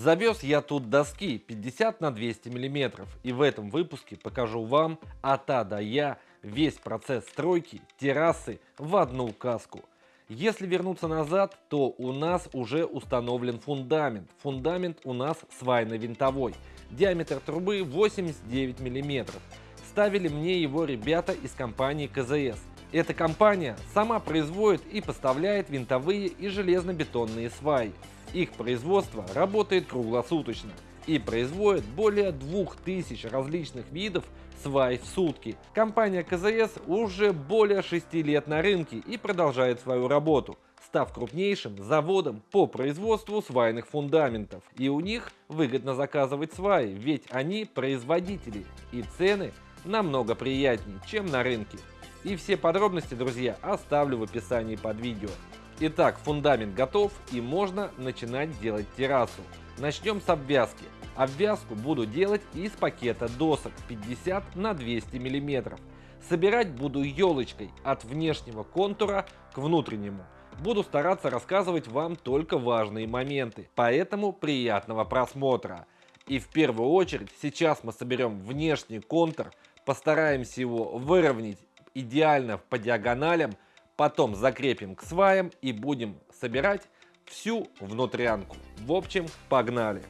Завез я тут доски 50 на 200 миллиметров и в этом выпуске покажу вам от А до Я весь процесс стройки террасы в одну каску. Если вернуться назад, то у нас уже установлен фундамент. Фундамент у нас свайно-винтовой. Диаметр трубы 89 миллиметров. Ставили мне его ребята из компании КЗС. Эта компания сама производит и поставляет винтовые и железно-бетонные сваи. Их производство работает круглосуточно и производит более 2000 различных видов свай в сутки. Компания КЗС уже более 6 лет на рынке и продолжает свою работу став крупнейшим заводом по производству свайных фундаментов. И у них выгодно заказывать сваи, ведь они производители и цены намного приятнее, чем на рынке. И все подробности, друзья, оставлю в описании под видео. Итак, фундамент готов и можно начинать делать террасу. Начнем с обвязки. Обвязку буду делать из пакета досок 50 на 200 мм. Собирать буду елочкой от внешнего контура к внутреннему. Буду стараться рассказывать вам только важные моменты, поэтому приятного просмотра. И в первую очередь сейчас мы соберем внешний контур, постараемся его выровнять идеально по диагоналям, Потом закрепим к сваям и будем собирать всю внутрянку. В общем, погнали!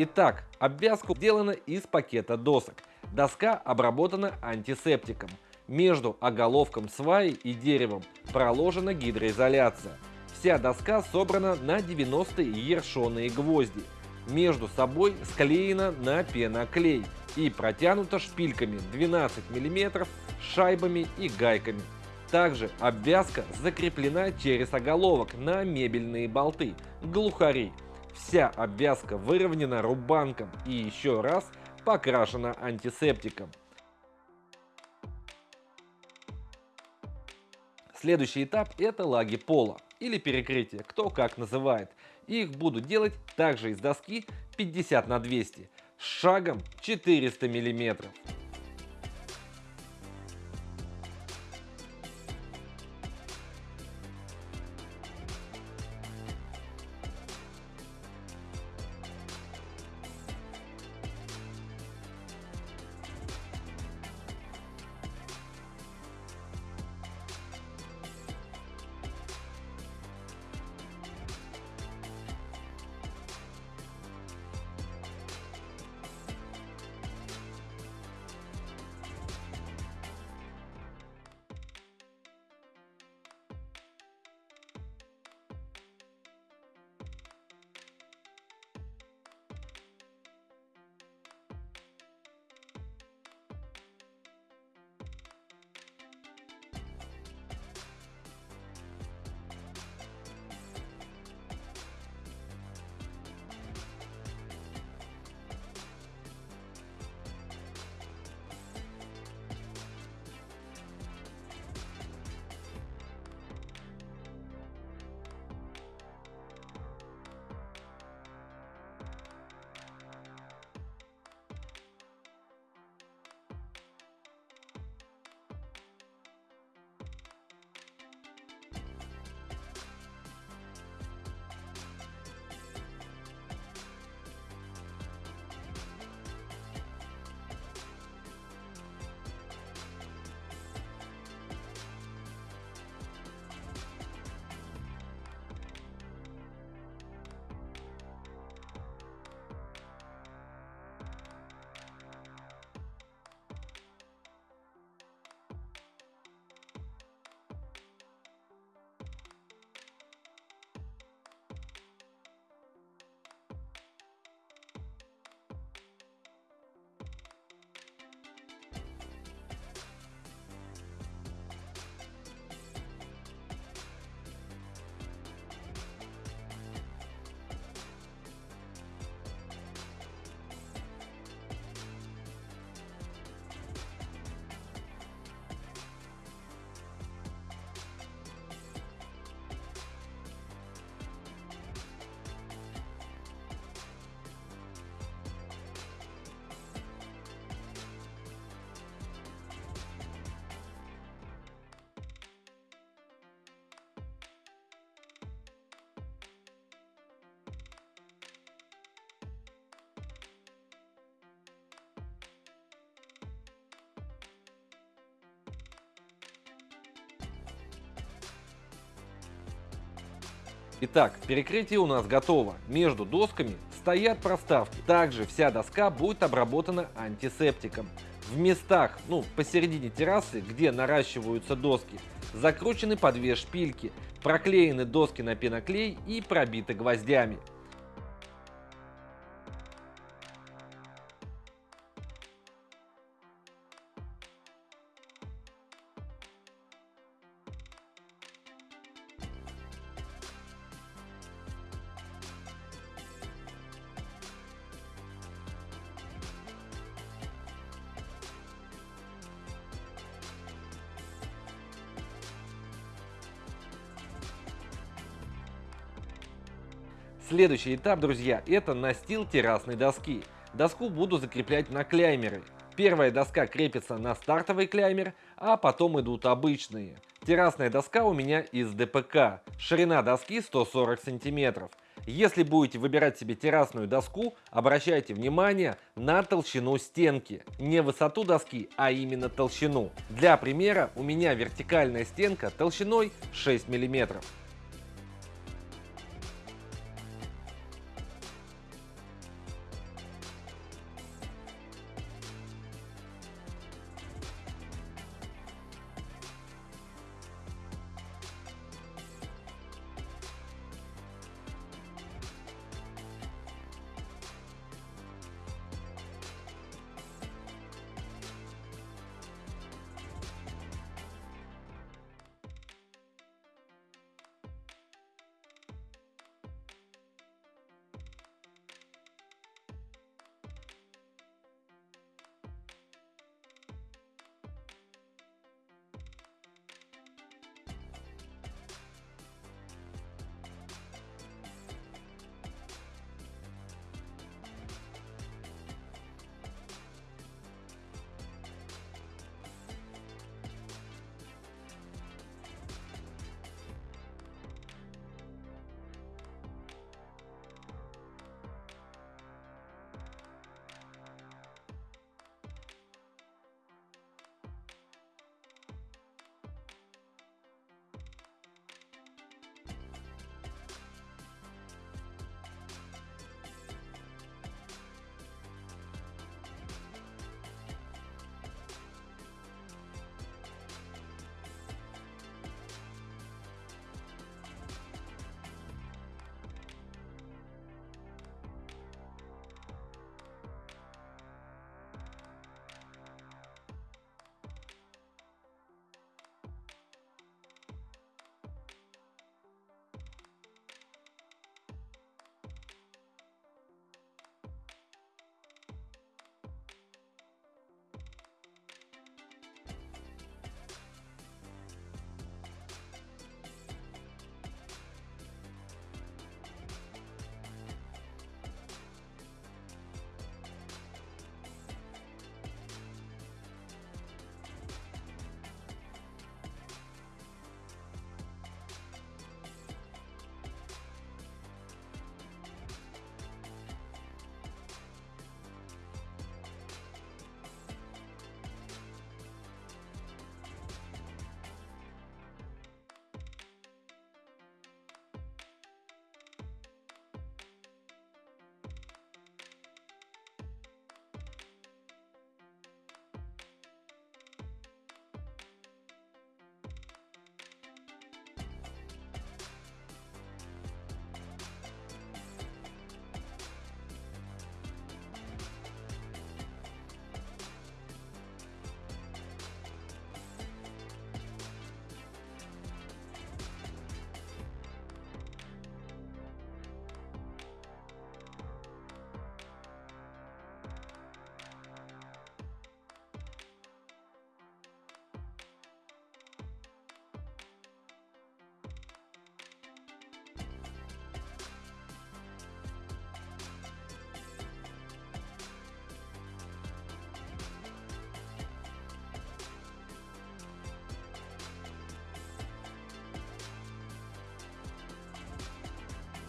Итак, обвязка сделана из пакета досок. Доска обработана антисептиком. Между оголовком сваи и деревом проложена гидроизоляция. Вся доска собрана на 90 ершоные гвозди. Между собой склеена на пеноклей и протянута шпильками 12 мм, шайбами и гайками. Также обвязка закреплена через оголовок на мебельные болты, глухари, Вся обвязка выровнена рубанком и еще раз покрашена антисептиком. Следующий этап это лаги пола или перекрытие, кто как называет. Их буду делать также из доски 50 на 200 с шагом 400 миллиметров. Итак, перекрытие у нас готово. Между досками стоят проставки. Также вся доска будет обработана антисептиком. В местах, ну, посередине террасы, где наращиваются доски, закручены по две шпильки, проклеены доски на пеноклей и пробиты гвоздями. Следующий этап, друзья, это настил террасной доски. Доску буду закреплять на клеймеры. Первая доска крепится на стартовый клеймер, а потом идут обычные. Террасная доска у меня из ДПК. Ширина доски 140 сантиметров. Если будете выбирать себе террасную доску, обращайте внимание на толщину стенки. Не высоту доски, а именно толщину. Для примера у меня вертикальная стенка толщиной 6 миллиметров.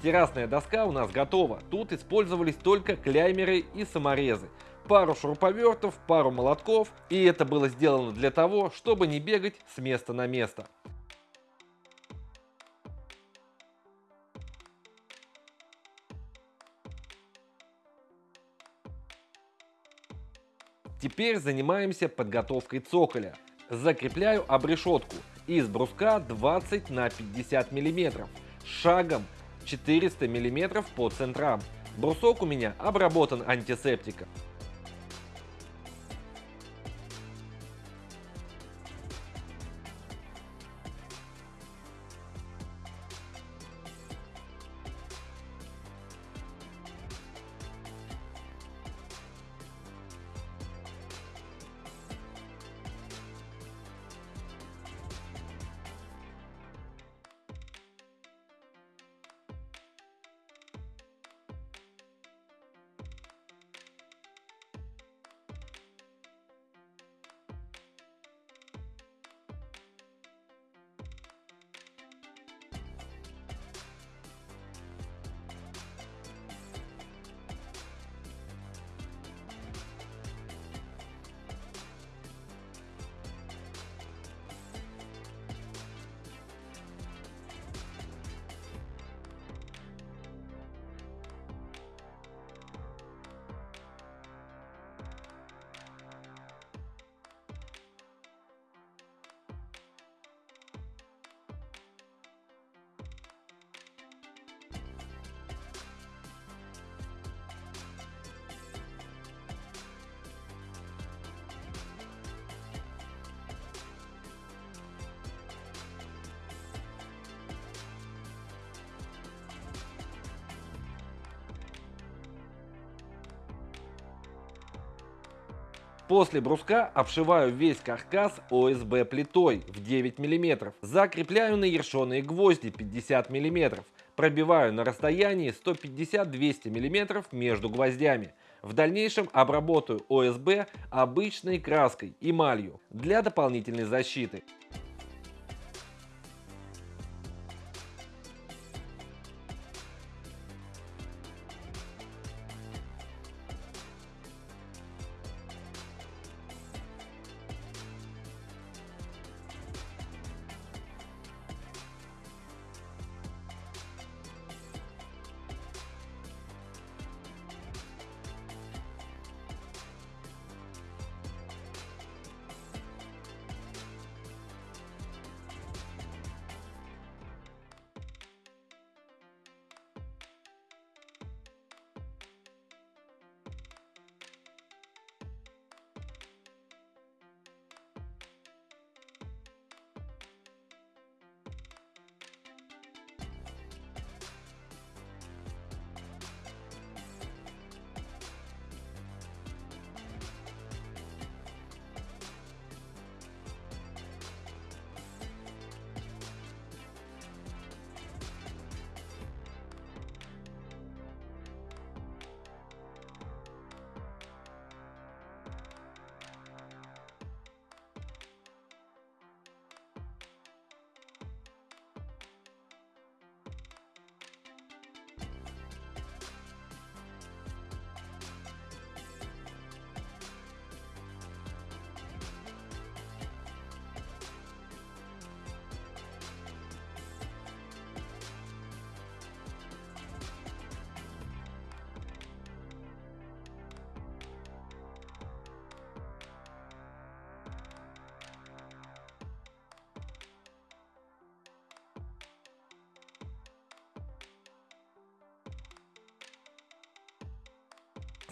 Террасная доска у нас готова. Тут использовались только клеймеры и саморезы. Пару шуруповертов, пару молотков. И это было сделано для того, чтобы не бегать с места на место. Теперь занимаемся подготовкой цоколя. Закрепляю обрешетку из бруска 20 на 50 мм. Шагом 400 мм по центрам. Брусок у меня обработан антисептиком. После бруска обшиваю весь каркас ОСБ плитой в 9 мм. Закрепляю на ершеные гвозди 50 мм. Пробиваю на расстоянии 150-200 мм между гвоздями. В дальнейшем обработаю ОСБ обычной краской эмалью для дополнительной защиты.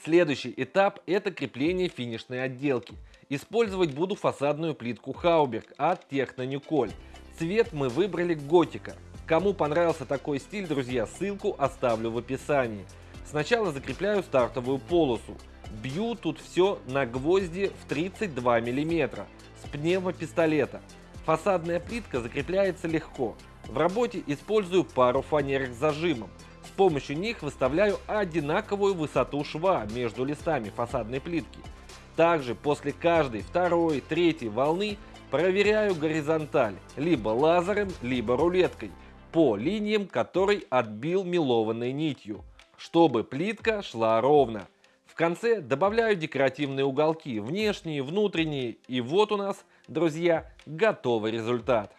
Следующий этап это крепление финишной отделки. Использовать буду фасадную плитку Хауберг от Техно Николь. Цвет мы выбрали готика. Кому понравился такой стиль, друзья, ссылку оставлю в описании. Сначала закрепляю стартовую полосу. Бью тут все на гвозди в 32 мм с пневмопистолета. Фасадная плитка закрепляется легко. В работе использую пару фанерок с зажимом помощью них выставляю одинаковую высоту шва между листами фасадной плитки. Также после каждой второй, третьей волны проверяю горизонталь либо лазером, либо рулеткой по линиям, который отбил мелованной нитью, чтобы плитка шла ровно. В конце добавляю декоративные уголки, внешние, внутренние, и вот у нас, друзья, готовый результат.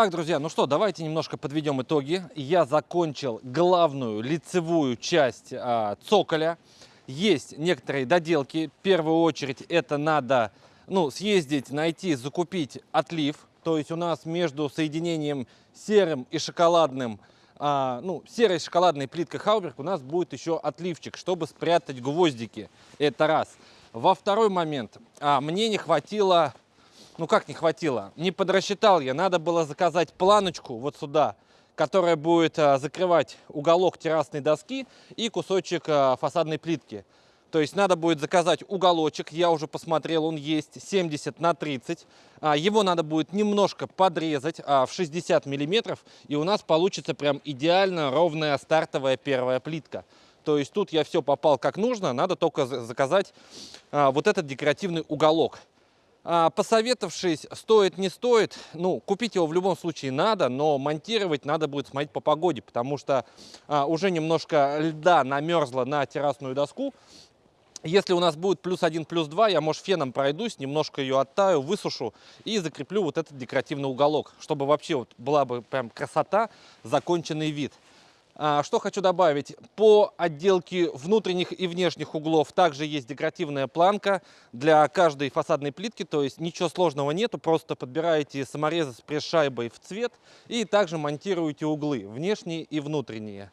Так, друзья, ну что, давайте немножко подведем итоги. Я закончил главную лицевую часть а, цоколя. Есть некоторые доделки. В первую очередь это надо ну, съездить, найти, закупить отлив. То есть у нас между соединением серым и шоколадным а, ну, серой шоколадной плиткой Хауберг у нас будет еще отливчик, чтобы спрятать гвоздики. Это раз. Во второй момент, а, мне не хватило, ну как не хватило, не подрасчитал я, надо было заказать планочку вот сюда, которая будет а, закрывать уголок террасной доски и кусочек а, фасадной плитки. То есть надо будет заказать уголочек, я уже посмотрел, он есть 70 на 30. А, его надо будет немножко подрезать в 60 миллиметров, и у нас получится прям идеально ровная стартовая первая плитка. То есть тут я все попал как нужно, надо только заказать вот этот декоративный уголок. Посоветовавшись, стоит, не стоит, ну, купить его в любом случае надо, но монтировать надо будет смотреть по погоде, потому что уже немножко льда намерзло на террасную доску, если у нас будет плюс 1, плюс 2, я, может, феном пройдусь, немножко ее оттаю, высушу и закреплю вот этот декоративный уголок, чтобы вообще вот была бы прям красота, законченный вид. А, что хочу добавить, по отделке внутренних и внешних углов также есть декоративная планка для каждой фасадной плитки, то есть ничего сложного нету, просто подбираете саморезы с пресс-шайбой в цвет и также монтируете углы, внешние и внутренние.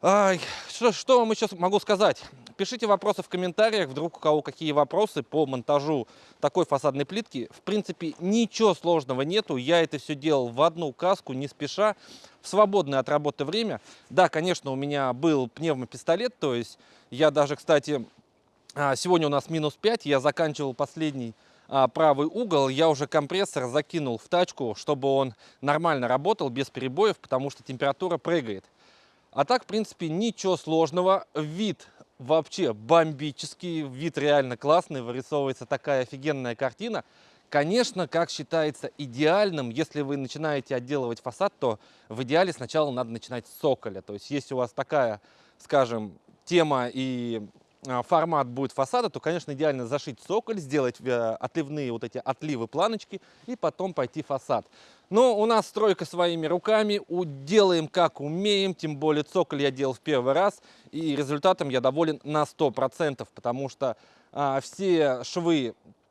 Что, что вам еще могу сказать? Пишите вопросы в комментариях, вдруг у кого какие вопросы по монтажу такой фасадной плитки. В принципе, ничего сложного нету. Я это все делал в одну каску, не спеша, в свободное от работы время. Да, конечно, у меня был пневмопистолет, то есть я даже, кстати, а, сегодня у нас минус 5, я заканчивал последний а, правый угол, я уже компрессор закинул в тачку, чтобы он нормально работал, без перебоев, потому что температура прыгает. А так, в принципе, ничего сложного. Вид вообще бомбический, вид реально классный, вырисовывается такая офигенная картина. Конечно, как считается идеальным, если вы начинаете отделывать фасад, то в идеале сначала надо начинать с цоколя. То есть, если у вас такая, скажем, тема и формат будет фасада, то, конечно, идеально зашить цоколь, сделать э, отливные вот эти отливы планочки и потом пойти фасад. Но у нас стройка своими руками, делаем как умеем, тем более цоколь я делал в первый раз, и результатом я доволен на 100%, потому что а, все швы а,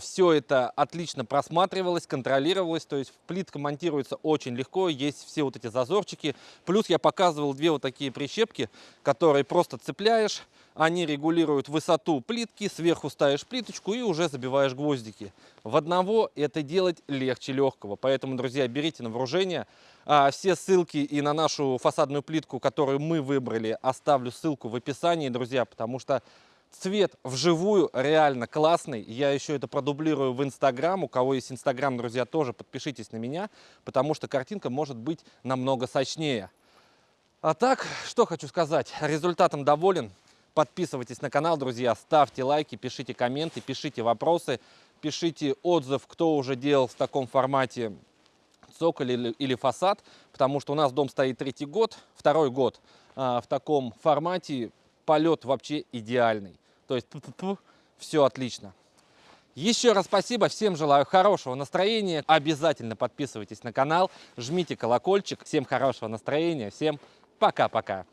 все это отлично просматривалось, контролировалось, то есть плитка монтируется очень легко, есть все вот эти зазорчики. Плюс я показывал две вот такие прищепки, которые просто цепляешь, они регулируют высоту плитки, сверху ставишь плиточку и уже забиваешь гвоздики. В одного это делать легче легкого. Поэтому, друзья, берите на вооружение. А, все ссылки и на нашу фасадную плитку, которую мы выбрали, оставлю ссылку в описании, друзья, потому что Цвет вживую реально классный. Я еще это продублирую в Инстаграм. У кого есть Инстаграм, друзья, тоже подпишитесь на меня, потому что картинка может быть намного сочнее. А так, что хочу сказать. Результатом доволен. Подписывайтесь на канал, друзья, ставьте лайки, пишите комменты, пишите вопросы, пишите отзыв, кто уже делал в таком формате цоколь или, или фасад, потому что у нас дом стоит третий год, второй год а, в таком формате, полет вообще идеальный. То есть все отлично. Еще раз спасибо, всем желаю хорошего настроения. Обязательно подписывайтесь на канал, жмите колокольчик. Всем хорошего настроения, всем пока-пока.